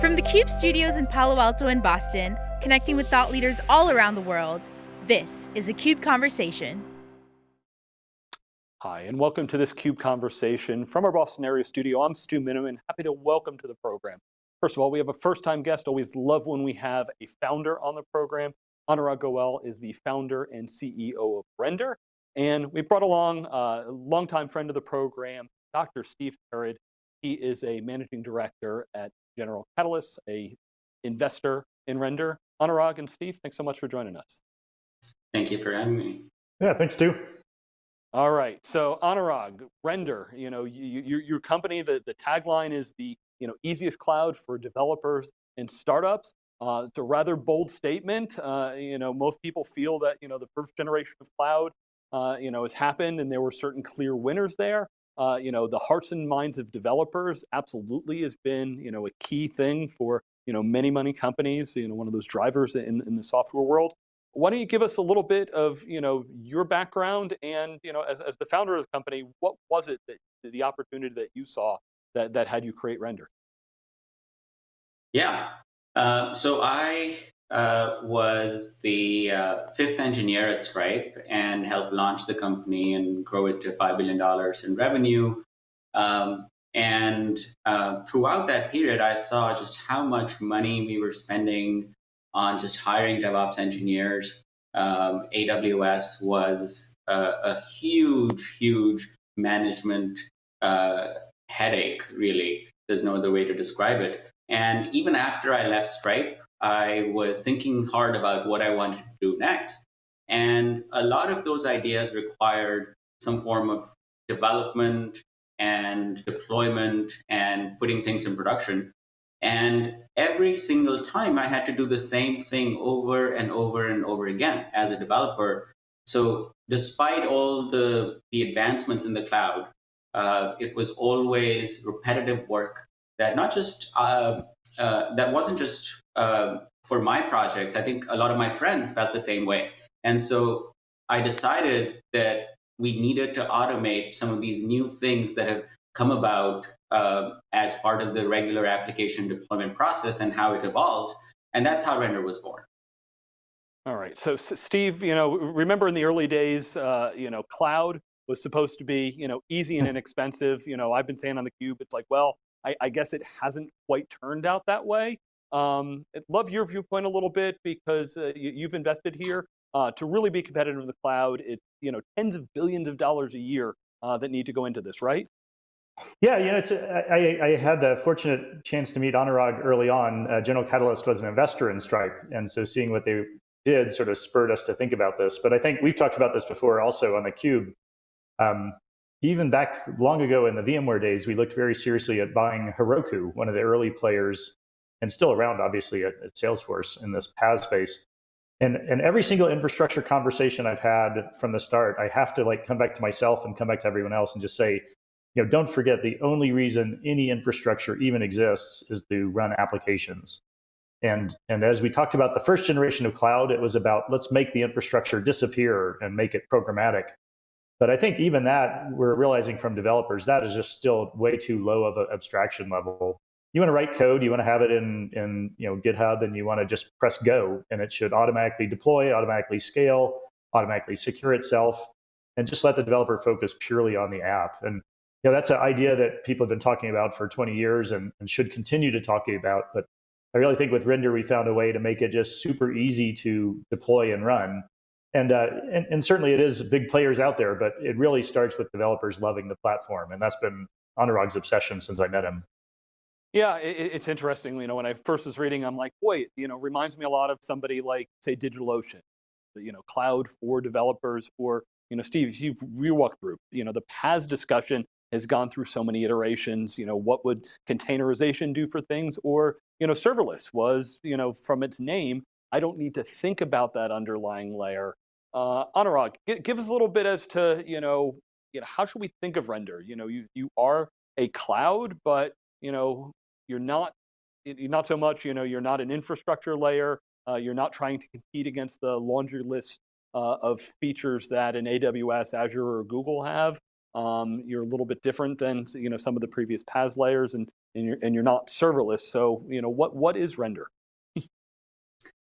From the CUBE studios in Palo Alto and Boston, connecting with thought leaders all around the world, this is a CUBE Conversation. Hi, and welcome to this CUBE Conversation from our Boston area studio. I'm Stu Miniman, happy to welcome to the program. First of all, we have a first-time guest, always love when we have a founder on the program. Anurag Goel is the founder and CEO of Render, and we brought along a longtime friend of the program, Dr. Steve Herrod. He is a managing director at General Catalyst, a investor in Render. Anurag and Steve, thanks so much for joining us. Thank you for having me. Yeah, thanks, Stu. All right, so Anurag, Render, you know, you, you, your company, the, the tagline is the you know, easiest cloud for developers and startups. Uh, it's a rather bold statement. Uh, you know, most people feel that you know the first generation of cloud, uh, you know, has happened, and there were certain clear winners there. Uh, you know, the hearts and minds of developers absolutely has been, you know, a key thing for, you know, many, many companies, you know, one of those drivers in, in the software world. Why don't you give us a little bit of, you know, your background and, you know, as, as the founder of the company, what was it that the opportunity that you saw that, that had you create Render? Yeah, uh, so I uh, was the uh, fifth engineer at Stripe and helped launch the company and grow it to $5 billion in revenue. Um, and uh, throughout that period, I saw just how much money we were spending on just hiring DevOps engineers. Um, AWS was a, a, huge, huge management uh, headache, really. There's no other way to describe it. And even after I left Stripe, I was thinking hard about what I wanted to do next. And a lot of those ideas required some form of development and deployment and putting things in production. And every single time I had to do the same thing over and over and over again as a developer. So despite all the, the advancements in the cloud, uh, it was always repetitive work that not just, uh, uh, that wasn't just uh, for my projects, I think a lot of my friends felt the same way. And so I decided that we needed to automate some of these new things that have come about uh, as part of the regular application deployment process and how it evolves. And that's how Render was born. All right, so Steve, you know, remember in the early days, uh, you know, cloud was supposed to be, you know, easy and hmm. inexpensive. You know, I've been saying on the cube, it's like, well, I, I guess it hasn't quite turned out that way. Um, I'd love your viewpoint a little bit because uh, you, have invested here. Uh, to really be competitive in the cloud, it's you know tens of billions of dollars a year uh, that need to go into this, right? Yeah, you know, it's, I, I had the fortunate chance to meet Anurag early on. Uh, General Catalyst was an investor in Stripe, and so seeing what they did sort of spurred us to think about this. But I think we've talked about this before also on the Cube. Um, even back long ago in the VMware days, we looked very seriously at buying Heroku, one of the early players and still around, obviously, at, at Salesforce in this PaaS space. And, and every single infrastructure conversation I've had from the start, I have to like come back to myself and come back to everyone else and just say, you know, don't forget the only reason any infrastructure even exists is to run applications. And, and as we talked about the first generation of cloud, it was about let's make the infrastructure disappear and make it programmatic. But I think even that, we're realizing from developers, that is just still way too low of an abstraction level you want to write code, you want to have it in, in you know, GitHub, and you want to just press go, and it should automatically deploy, automatically scale, automatically secure itself, and just let the developer focus purely on the app. And you know, that's an idea that people have been talking about for 20 years and, and should continue to talk about. But I really think with Render, we found a way to make it just super easy to deploy and run. And, uh, and, and certainly it is big players out there, but it really starts with developers loving the platform. And that's been Anurag's obsession since I met him. Yeah, it, it's interesting. You know, when I first was reading, I'm like, wait, you know, reminds me a lot of somebody like, say, DigitalOcean, you know, cloud for developers, or you know, Steve, you've you walk through, you know, the PaaS discussion has gone through so many iterations. You know, what would containerization do for things, or you know, serverless was, you know, from its name, I don't need to think about that underlying layer. Uh, Anurag, give us a little bit as to, you know, you know, how should we think of render? You know, you you are a cloud, but you know, you're not, not so much, you know, you're not an infrastructure layer. Uh, you're not trying to compete against the laundry list uh, of features that an AWS, Azure, or Google have. Um, you're a little bit different than you know some of the previous PaaS layers in, and you're, and you're not serverless. So, you know, what, what is render?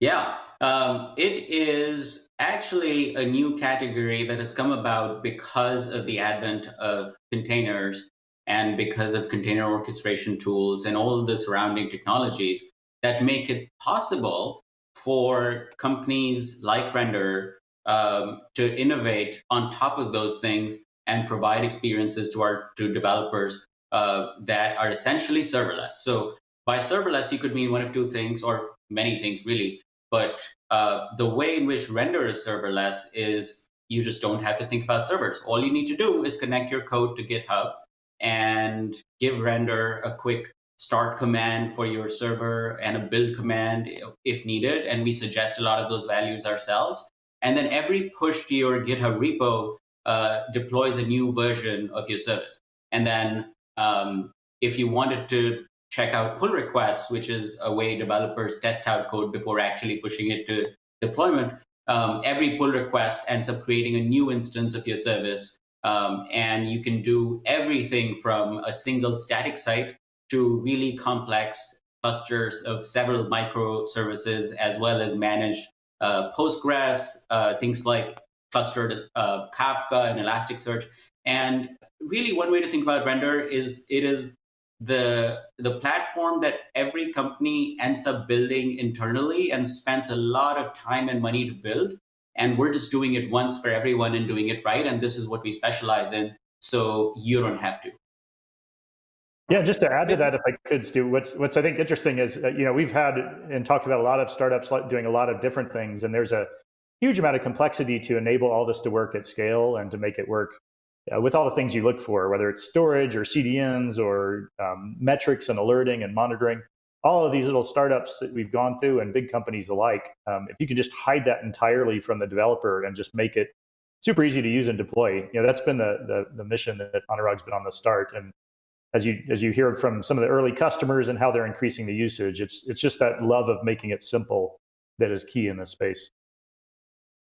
Yeah, um, it is actually a new category that has come about because of the advent of containers and because of container orchestration tools and all the surrounding technologies that make it possible for companies like Render um, to innovate on top of those things and provide experiences to our to developers uh, that are essentially serverless. So by serverless, you could mean one of two things or many things really. But uh, the way in which render is serverless is you just don't have to think about servers. All you need to do is connect your code to GitHub and give render a quick start command for your server and a build command if needed. And we suggest a lot of those values ourselves. And then every push to your GitHub repo uh, deploys a new version of your service. And then um, if you wanted to check out pull requests, which is a way developers test out code before actually pushing it to deployment, um, every pull request ends up creating a new instance of your service. Um, and you can do everything from a single static site to really complex clusters of several microservices, as well as managed uh, Postgres, uh, things like clustered uh, Kafka and Elasticsearch. And really one way to think about Render is it is the, the platform that every company ends up building internally and spends a lot of time and money to build. And we're just doing it once for everyone and doing it right. And this is what we specialize in. So you don't have to. Yeah, just to add to that, if I could, Stu, what's what's I think interesting is, uh, you know, we've had and talked about a lot of startups doing a lot of different things, and there's a huge amount of complexity to enable all this to work at scale and to make it work uh, with all the things you look for, whether it's storage or CDNs or um, metrics and alerting and monitoring. All of these little startups that we've gone through and big companies alike, um, if you can just hide that entirely from the developer and just make it super easy to use and deploy, you know, that's been the the, the mission that Anurag's been on the start. And as you as you hear from some of the early customers and how they're increasing the usage, it's it's just that love of making it simple that is key in this space.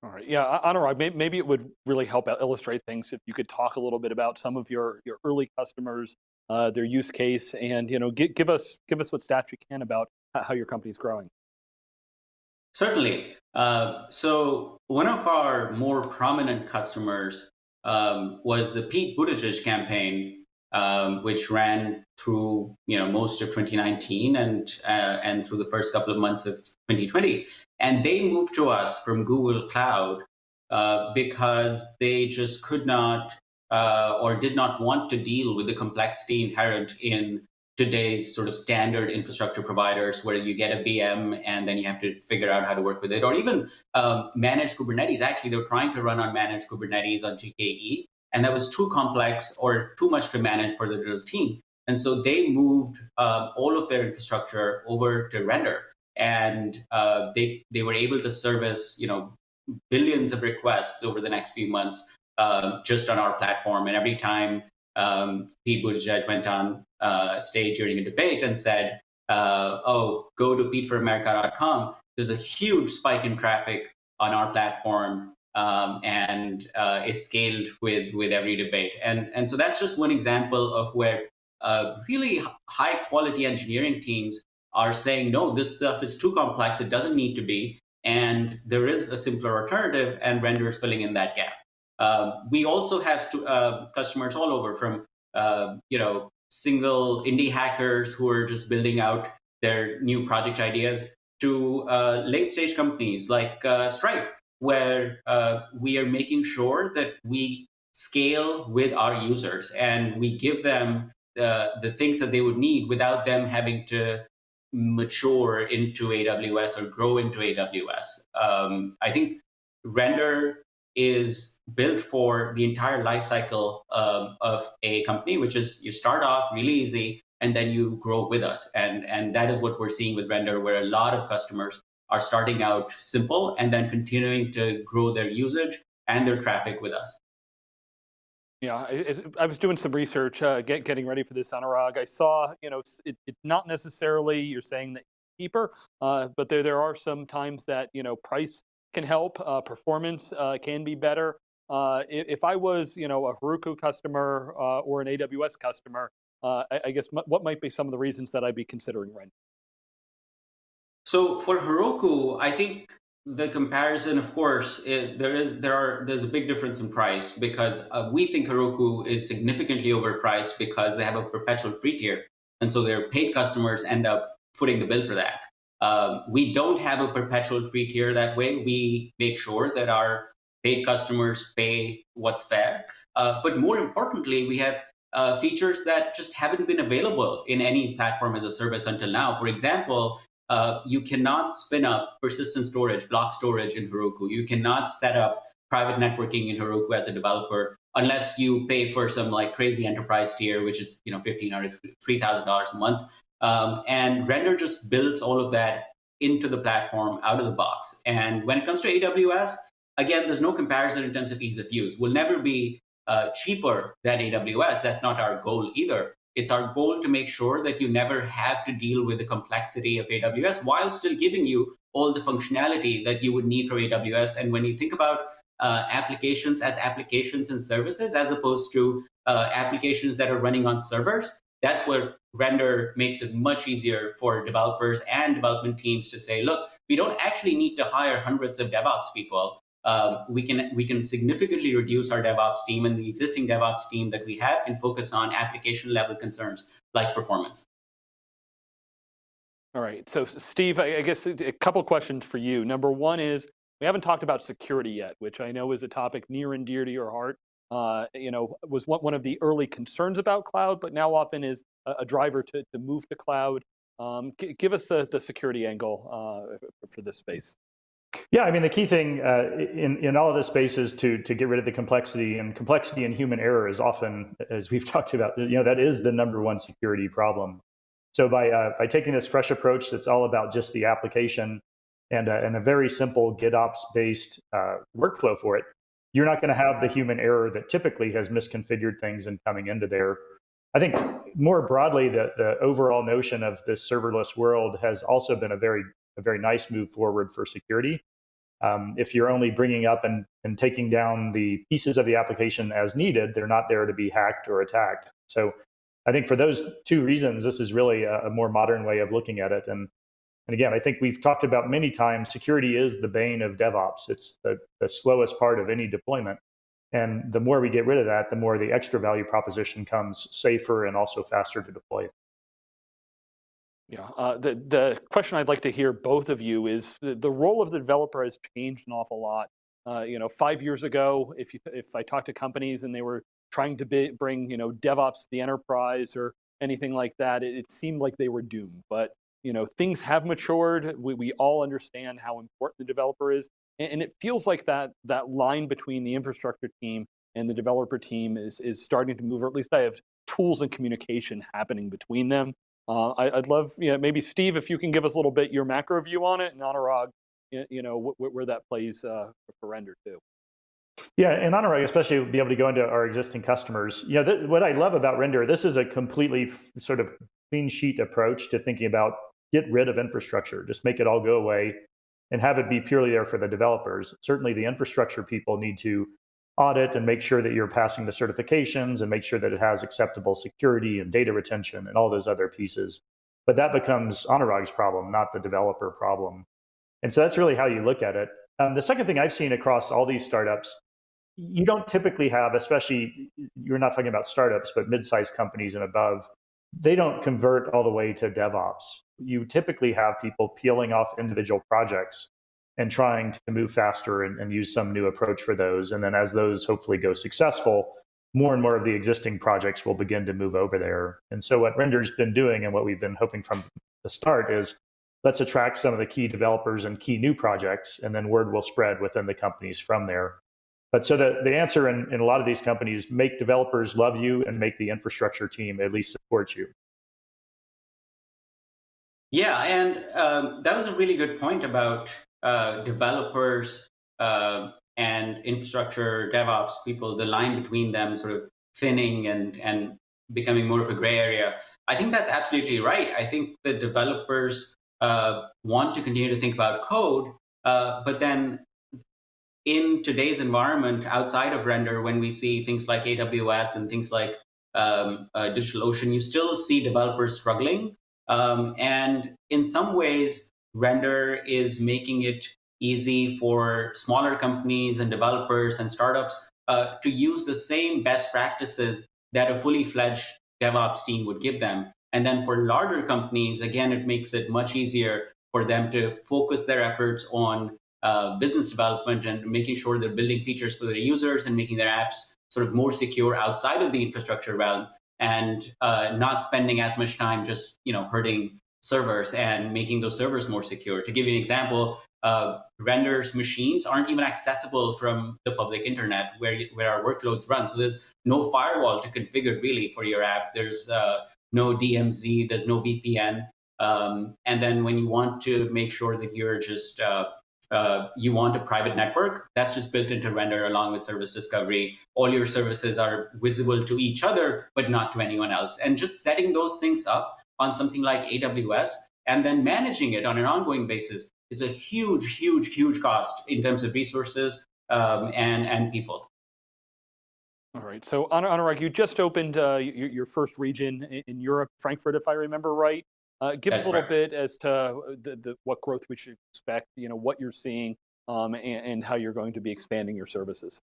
All right, yeah, Anurag, maybe it would really help illustrate things if you could talk a little bit about some of your your early customers, uh, their use case, and you know, give, give us give us what stats you can about how your company's growing. Certainly. Uh, so one of our more prominent customers um, was the Pete Buttigieg campaign um, which ran through you know most of 2019 and uh, and through the first couple of months of 2020. And they moved to us from Google Cloud uh, because they just could not uh, or did not want to deal with the complexity inherent in today's sort of standard infrastructure providers where you get a VM and then you have to figure out how to work with it or even um, managed Kubernetes. Actually, they were trying to run on managed Kubernetes on GKE and that was too complex or too much to manage for the little team. And so they moved uh, all of their infrastructure over to Render, and uh, they they were able to service you know billions of requests over the next few months uh, just on our platform. And every time um, Pete Buttigieg went on uh, stage during a debate and said, uh, "Oh, go to PeteForAmerica.com," there's a huge spike in traffic on our platform um, and uh, it scaled with with every debate. And and so that's just one example of where uh, really high quality engineering teams are saying, no, this stuff is too complex. It doesn't need to be. And there is a simpler alternative, and Render is filling in that gap. Uh, we also have uh, customers all over from uh, you know single indie hackers who are just building out their new project ideas to uh, late stage companies like Stripe where uh, we are making sure that we scale with our users and we give them the, the things that they would need without them having to mature into AWS or grow into AWS. Um, I think Render is built for the entire lifecycle um, of a company, which is you start off really easy and then you grow with us. And, and that is what we're seeing with Render, where a lot of customers are starting out simple and then continuing to grow their usage and their traffic with us. Yeah, I was doing some research, uh, get, getting ready for this Anurag. I saw, you know, it, it not necessarily you're saying that cheaper, uh, but there there are some times that you know price can help, uh, performance uh, can be better. Uh, if I was, you know, a Heroku customer uh, or an AWS customer, I, I, guess what might be some of the reasons that I'd be considering Render? So for Heroku, I think the comparison, of course, it, there is there are there's a big difference in price because uh, we think Heroku is significantly overpriced because they have a perpetual free tier, and so their paid customers end up footing the bill for that. Um, we don't have a perpetual free tier that way. We make sure that our paid customers pay what's fair, uh, but more importantly, we have uh, features that just haven't been available in any platform as a service until now. For example, uh, you cannot spin up persistent storage, block storage in Heroku. You cannot set up private networking in Heroku as a developer unless you pay for some like crazy enterprise tier, which is you know fifteen or three thousand dollars a month. Um, and Render just builds all of that into the platform out of the box. And when it comes to AWS, again, there's no comparison in terms of ease of use. We'll never be uh, cheaper than AWS. That's not our goal either. It's our goal to make sure that you never have to deal with the complexity of AWS while still giving you all the functionality that you would need from AWS. And when you think about uh, applications as applications and services, as opposed to uh, applications that are running on servers, that's where Render makes it much easier for developers and development teams to say, look, we don't actually need to hire hundreds of DevOps people um, we can we can significantly reduce our DevOps team, and the existing DevOps team that we have can focus on application level concerns like performance. All right. So, Steve, I guess a couple questions for you. Number one is we haven't talked about security yet, which I know is a topic near and dear to your heart. Uh, you know, was one of the early concerns about cloud, but now often is a, driver to, to move to cloud. Um, give us the, the security angle uh, for this space. Yeah, I mean, the key thing uh, in, in all of this space is to, to get rid of the complexity and complexity and human error is often, as we've talked about, you know, that is the number one security problem. So by, uh, by taking this fresh approach that's all about just the application and, uh, and a very simple GitOps based uh, workflow for it, you're not going to have the human error that typically has misconfigured things and coming into there. I think more broadly, the, the overall notion of this serverless world has also been a very a very nice move forward for security. Um, if you're only bringing up and, and taking down the pieces of the application as needed, they're not there to be hacked or attacked. So I think for those two reasons, this is really a, a more modern way of looking at it. And, and again, I think we've talked about many times, security is the bane of DevOps. It's the, the slowest part of any deployment. And the more we get rid of that, the more the extra value proposition comes safer and also faster to deploy. Yeah, uh, the, the question I'd like to hear both of you is the, the role of the developer has changed an awful lot. Uh, you know, five years ago, if, you, if I talked to companies and they were trying to be, bring, you know, DevOps to the enterprise or anything like that, it, it, seemed like they were doomed. But, you know, things have matured. We, we all understand how important the developer is. And, and it feels like that, that line between the infrastructure team and the developer team is, is starting to move, or at least I have tools and communication happening between them. Uh, I, would love, you know, maybe Steve, if you can give us a little bit your macro view on it, and Anurag, you know, where that plays uh, for render too. Yeah, and Anurag, especially be able to go into our existing customers. You know, what I love about Render, this is a completely sort of clean sheet approach to thinking about get rid of infrastructure, just make it all go away and have it be purely there for the developers. Certainly the infrastructure people need to audit and make sure that you're passing the certifications and make sure that it has acceptable security and data retention and all those other pieces. But that becomes Anurag's problem, not the developer problem. And so that's really how you look at it. Um, the second thing I've seen across all these startups, you don't typically have, especially you're not talking about startups, but mid-sized companies and above, they don't convert all the way to DevOps. You typically have people peeling off individual projects and trying to move faster and, and, use some new approach for those. And then as those hopefully go successful, more and more of the existing projects will begin to move over there. And so what Render's been doing and what we've been hoping from the start is let's attract some of the key developers and key new projects, and then word will spread within the companies from there. But so the, the answer in, in a lot of these companies, make developers love you and make the infrastructure team at least support you. Yeah, and um, that was a really good point about uh, developers uh, and infrastructure DevOps people, the line between them sort of thinning and, and becoming more of a gray area. I think that's absolutely right. I think the developers uh, want to continue to think about code, uh, but then in today's environment outside of render, when we see things like AWS and things like um, uh, DigitalOcean, you still see developers struggling. Um, and in some ways, Render is making it easy for smaller companies and developers and startups uh, to use the same best practices that a fully fledged DevOps team would give them. And then for larger companies, again, it makes it much easier for them to focus their efforts on uh, business development and making sure they're building features for their users and making their apps sort of more secure outside of the infrastructure realm and uh, not spending as much time just you know hurting servers and making those servers more secure. To give you an example, uh, renders machines aren't even accessible from the public internet where, where our workloads run. So there's no firewall to configure really for your app. There's uh, no DMZ, there's no VPN. Um, and then when you want to make sure that you're just uh, uh, you want a private network, that's just built into Render along with service discovery. All your services are visible to each other, but not to anyone else. And just setting those things up on something like AWS and then managing it on an ongoing basis is a huge, huge, huge cost in terms of resources um, and, and people. All right, so Anurag, you just opened uh, your, your, first region in Europe, Frankfurt, if I remember right. Uh, give That's us a little right. bit as to uh, the, the, what growth we should expect, you know, what you're seeing um, and, and, how you're going to be expanding your services.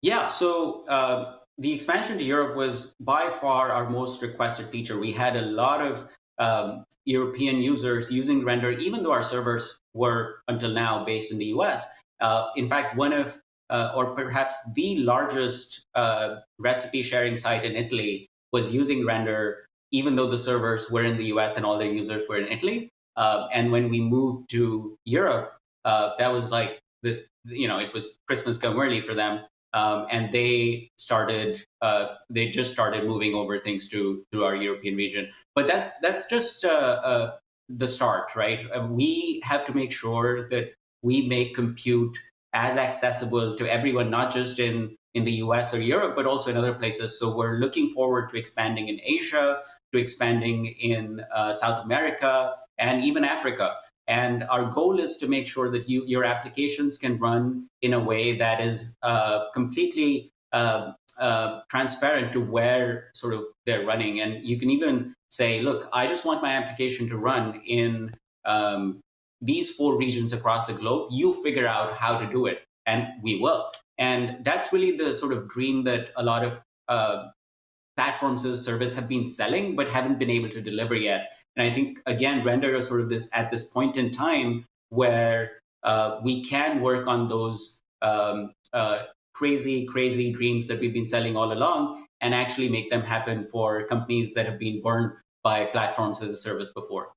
Yeah, so uh, the expansion to Europe was by far our most requested feature. We had a lot of um, European users using Render, even though our servers were until now based in the US. Uh, in fact, one of, uh, or perhaps the largest uh, recipe sharing site in Italy was using Render even though the servers were in the US and all their users were in Italy. Uh, and when we moved to Europe, uh, that was like this, you know, it was Christmas come early for them. Um, and they started, uh, they just started moving over things to, to our European region. But that's, that's just uh, uh, the start, right? Uh, we have to make sure that we make compute as accessible to everyone, not just in in the US or Europe, but also in other places. So we're looking forward to expanding in Asia to expanding in uh, South America and even Africa. And our goal is to make sure that you, your applications can run in a way that is uh, completely uh, uh, transparent to where sort of they're running. And you can even say, look, I just want my application to run in um, these four regions across the globe. You figure out how to do it, and we will. And that's really the sort of dream that a lot of uh, platforms as a service have been selling but haven't been able to deliver yet. And I think again, Render is sort of this at this point in time where uh, we can work on those um, uh, crazy, crazy dreams that we've been selling all along and actually make them happen for companies that have been burned by platforms as a service before.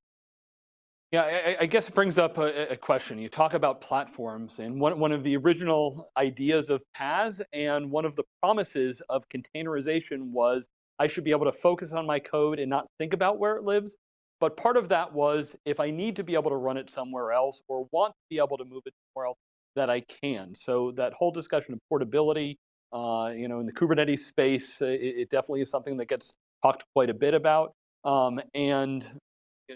Yeah, I, I, guess it brings up a, a, question. You talk about platforms and one, one of the original ideas of PaaS and one of the promises of containerization was I should be able to focus on my code and not think about where it lives. But part of that was if I need to be able to run it somewhere else or want to be able to move it somewhere else, that I can. So that whole discussion of portability, uh, you know, in the Kubernetes space, it, it, definitely is something that gets talked quite a bit about. Um, and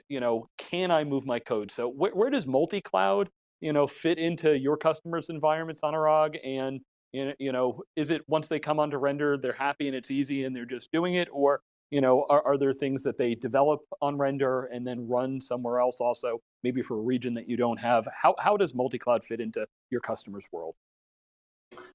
you know, can I move my code? So wh where does multi-cloud, you know, fit into your customers' environments, Anurag? And you know, is it once they come onto render, they're happy and it's easy and they're just doing it, or you know, are, are there things that they develop on render and then run somewhere else also, maybe for a region that you don't have? How how does multi-cloud fit into your customers' world?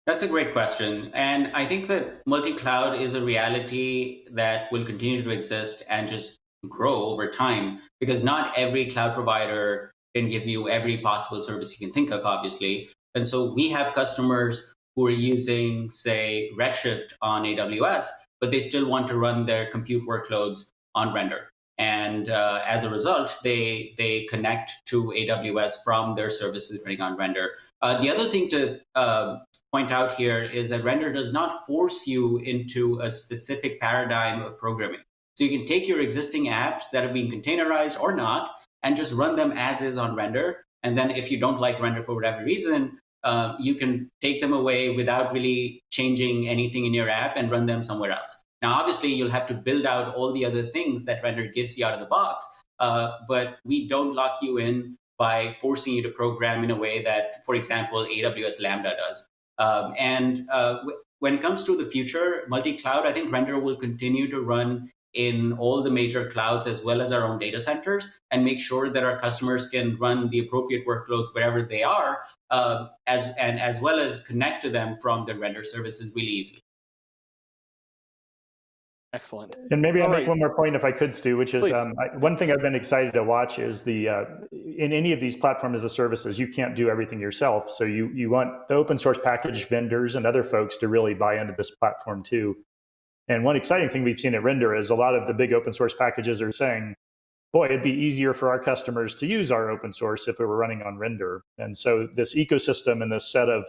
That's a great question. And I think that multi-cloud is a reality that will continue to exist and just grow over time because not every cloud provider can give you every possible service you can think of, obviously. And so we have customers who are using, say, Redshift on AWS, but they still want to run their compute workloads on Render. And uh, as a result, they, they connect to AWS from their services running on Render. Uh, the other thing to uh, point out here is that Render does not force you into a specific paradigm of programming. So you can take your existing apps that have been containerized or not, and just run them as is on render. And then if you don't like render for whatever reason, uh, you can take them away without really changing anything in your app and run them somewhere else. Now, obviously, you'll have to build out all the other things that render gives you out of the box, uh, but we don't lock you in by forcing you to program in a way that, for example, AWS Lambda does. Um, and uh, when it comes to the future, multi-cloud, I think Render will continue to run in all the major clouds as well as our own data centers and make sure that our customers can run the appropriate workloads wherever they are uh, as and as well as connect to them from the render services really easily Excellent. And maybe I'll All make right. one more point if I could, Stu, which is um, I, one thing I've been excited to watch is the uh, in any of these platform as a services, you can't do everything yourself. So you you want the open source package vendors and other folks to really buy into this platform too. And one exciting thing we've seen at Render is a lot of the big open source packages are saying, boy, it'd be easier for our customers to use our open source if it were running on Render. And so this ecosystem and this set of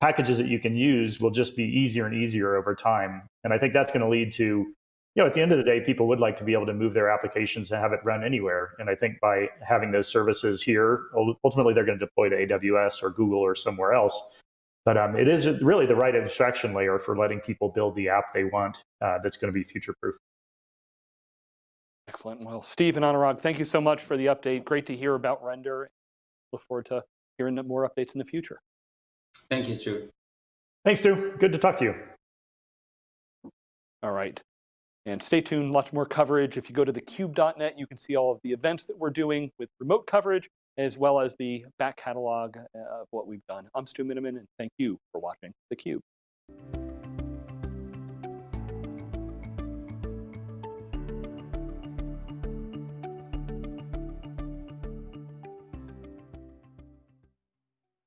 packages that you can use will just be easier and easier over time. And I think that's going to lead to, you know, at the end of the day, people would like to be able to move their applications and have it run anywhere. And I think by having those services here, ultimately they're going to deploy to AWS or Google or somewhere else. But um, it is really the right abstraction layer for letting people build the app they want uh, that's going to be future proof. Excellent. Well, Steve and Anurag, thank you so much for the update. Great to hear about Render. Look forward to hearing more updates in the future. thank you stu Thanks, Stu. Good to talk to you. All right. And stay tuned, lots more coverage. If you go to thecube.net, you can see all of the events that we're doing with remote coverage, as well as the back catalog uh, of what we've done. I'm Stu Miniman, and thank you for watching theCUBE.